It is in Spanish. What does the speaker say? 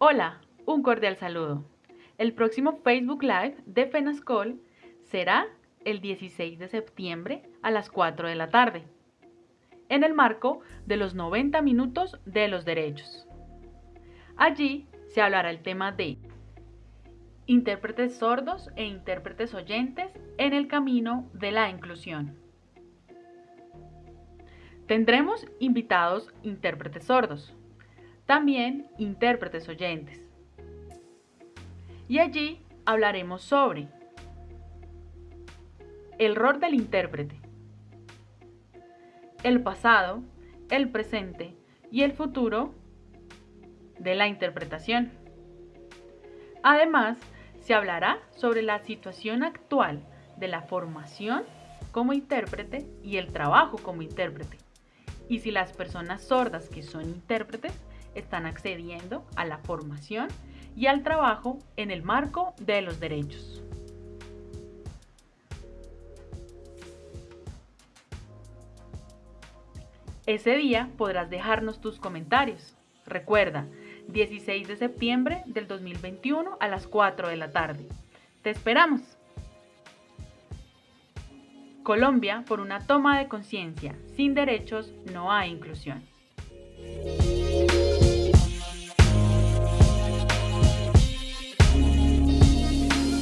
Hola, un cordial saludo. El próximo Facebook Live de FENASCOL será el 16 de septiembre a las 4 de la tarde, en el marco de los 90 minutos de los derechos. Allí se hablará el tema de intérpretes sordos e intérpretes oyentes en el camino de la inclusión. Tendremos invitados intérpretes sordos, también intérpretes oyentes. Y allí hablaremos sobre el rol del intérprete, el pasado, el presente y el futuro de la interpretación. Además, se hablará sobre la situación actual de la formación como intérprete y el trabajo como intérprete, y si las personas sordas que son intérpretes están accediendo a la formación y al trabajo en el marco de los derechos. Ese día podrás dejarnos tus comentarios. Recuerda, 16 de septiembre del 2021 a las 4 de la tarde. Te esperamos. Colombia por una toma de conciencia. Sin derechos no hay inclusión.